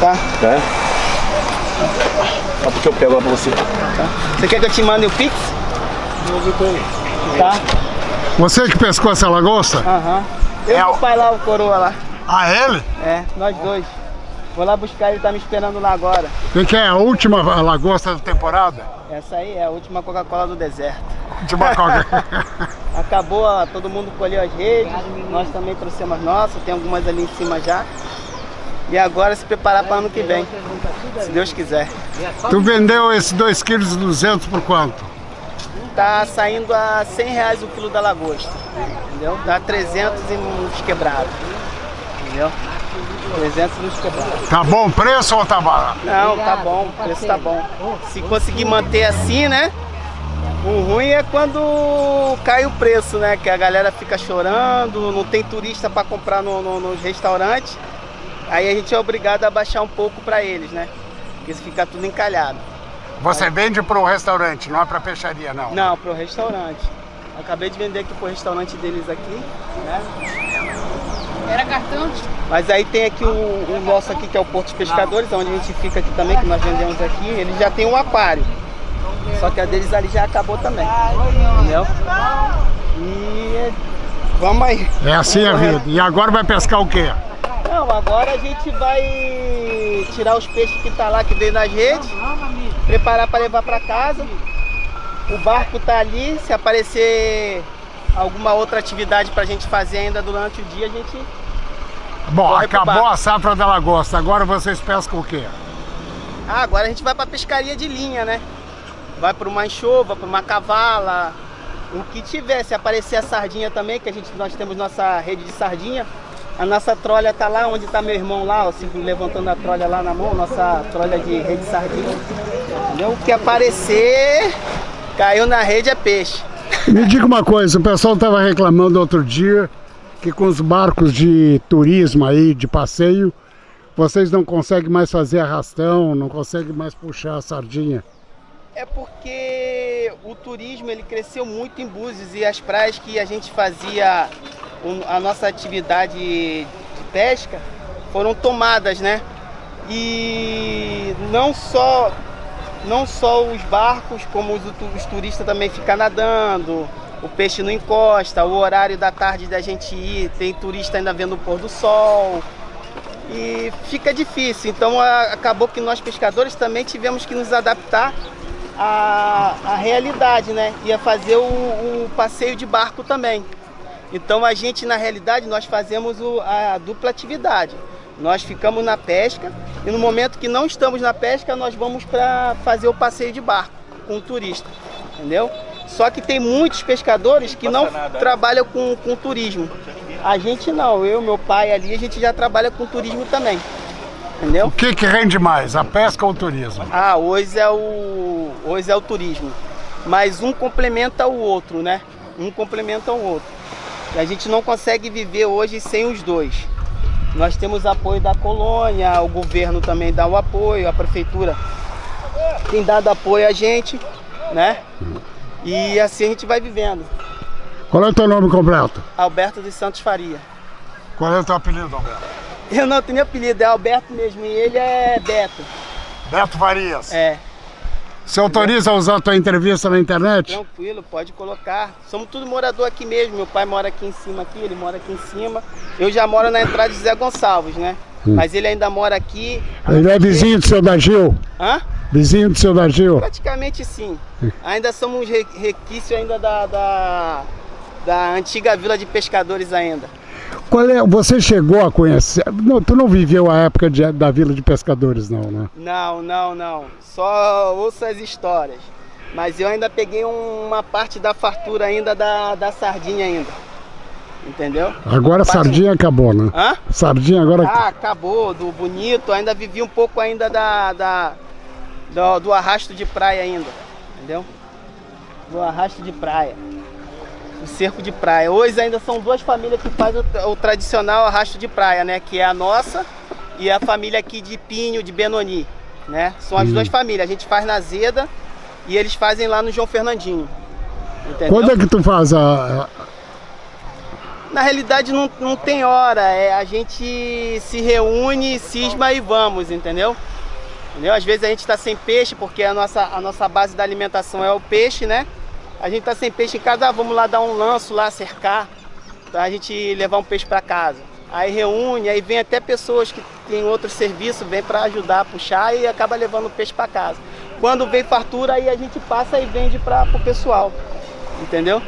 Tá. É? Só porque eu pego lá pra você. Tá. Você quer que eu te mande o Pix? Tá. Você que pescou essa lagosta? Aham. Eu É e o- o pai lá, o coroa lá. Ah, ele? É, nós dois. Vou lá buscar, ele tá me esperando lá agora. Quem que é a última lagosta da temporada? Essa aí é a última Coca-Cola do deserto. Última coca. Acabou, ó, todo mundo colheu as redes, nós também trouxemos as nossas, tem algumas ali em cima já. E agora se preparar para ano que vem, se Deus quiser. tu vendeu esse 2,2 kg por quanto? Tá saindo a 100 reais o quilo da lagosta, entendeu? Dá 300 e uns quebrados, entendeu? 300 e uns quebrados. Tá bom o preço ou tá barato? Não, tá bom, o preço tá bom. Se conseguir manter assim, né? O ruim é quando cai o preço, né? Que a galera fica chorando, não tem turista para comprar no, no, nos restaurantes. Aí a gente é obrigado a baixar um pouco para eles, né? Porque fica tudo encalhado. Você vende pro restaurante, não é pra peixaria, não? Não, pro restaurante. Acabei de vender aqui pro restaurante deles aqui, né? Era cartão? Mas aí tem aqui o, o nosso aqui, que é o Porto dos Pescadores, onde a gente fica aqui também, que nós vendemos aqui. Eles já tem um aquário. Só que a deles ali já acabou também. Entendeu? E vamos aí. É assim a vida. E agora vai pescar o quê? Não, agora a gente vai tirar os peixes que tá lá, que veio nas redes, preparar para levar para casa. O barco tá ali, se aparecer alguma outra atividade pra gente fazer ainda durante o dia, a gente Bom, Corre pro acabou barco. a safra da lagosta, agora vocês pescam o quê? Ah, agora a gente vai pra pescaria de linha, né? Vai pra uma enxova, pra uma cavala, o que tiver. Se aparecer a sardinha também, que a gente, nós temos nossa rede de sardinha, a nossa trolha tá lá, onde tá meu irmão lá, ó, se levantando a trolha lá na mão, nossa trolha de rede de sardinha. Entendeu? O que aparecer, caiu na rede é peixe. Me diga uma coisa, o pessoal estava reclamando outro dia que com os barcos de turismo aí, de passeio, vocês não conseguem mais fazer arrastão, não conseguem mais puxar a sardinha. É porque o turismo ele cresceu muito em Búzios e as praias que a gente fazia a nossa atividade de pesca foram tomadas, né? E não só não só os barcos, como os, os turistas também ficam nadando, o peixe não encosta, o horário da tarde da gente ir, tem turista ainda vendo o pôr do sol e fica difícil. Então a- acabou que nós pescadores também tivemos que nos adaptar à, à realidade, né? Ia fazer o, o passeio de barco também. Então a gente na realidade nós fazemos o- a dupla atividade. Nós ficamos na pesca e no momento que não estamos na pesca nós vamos para fazer o passeio de barco com o turista, entendeu? Só que tem muitos pescadores que não trabalham com, com turismo. A gente não, eu, meu pai ali, a gente já trabalha com turismo também. Entendeu? O que que rende mais, a pesca ou o turismo? Ah, hoje é o hoje é o turismo. Mas um complementa o outro, né? Um complementa o outro. E a gente não consegue viver hoje sem os dois. Nós temos apoio da colônia, o governo também dá o apoio, a prefeitura tem dado apoio a gente, né? E assim a gente vai vivendo. Qual é o teu nome completo? Alberto dos Santos Faria. Qual é o teu apelido, Alberto? Eu não tenho apelido, é Alberto mesmo, e ele é Beto. Beto Farias. É, Você autoriza a usar a tua entrevista na internet? tranquilo, pode colocar. Somos tudo morador aqui mesmo. Meu pai mora aqui em cima aqui, ele mora aqui em cima. Eu já moro na entrada de Zé Gonçalves, né? Mas ele ainda mora aqui. Ele é vizinho do seu Dagil? Hã? Vizinho do seu Dagil? Praticamente sim. Ainda somos re- requício ainda da, da, da antiga vila de pescadores ainda. Qual é, você chegou a conhecer, não, tu não viveu a época de- da Vila de Pescadores não, né? Não, não, não. Só ouço as histórias. Mas eu ainda peguei uma parte da fartura ainda da, da sardinha ainda. Entendeu? Agora a Parte- sardinha acabou, né? Hã? Sardinha agora... Ah, acabou, do bonito, ainda vivi um pouco ainda da, da do, do arrasto de praia ainda, entendeu? Do arrasto de praia, o cerco de praia. Hoje ainda são duas famílias que fazem o, o tradicional arrasto de praia, né? Que é a nossa e a família aqui de Pinho, de Benoni, né? São as duas famílias, a gente faz na Zeda e eles fazem lá no João Fernandinho, entendeu? Quando é que tu faz a... a- Na realidade não, não tem hora, é, a gente se reúne, cisma e vamos, entendeu? entendeu? Às vezes a gente está sem peixe, porque a nossa, a nossa base da alimentação é o peixe, né? A gente está sem peixe em casa, ah, vamos lá dar um lanço lá, cercar, para a gente levar um peixe para casa. Aí reúne, aí vem até pessoas que têm outro serviço, vem para ajudar a puxar e acaba levando o peixe para casa. Quando vem fartura, aí a gente passa e vende para o pessoal, entendeu?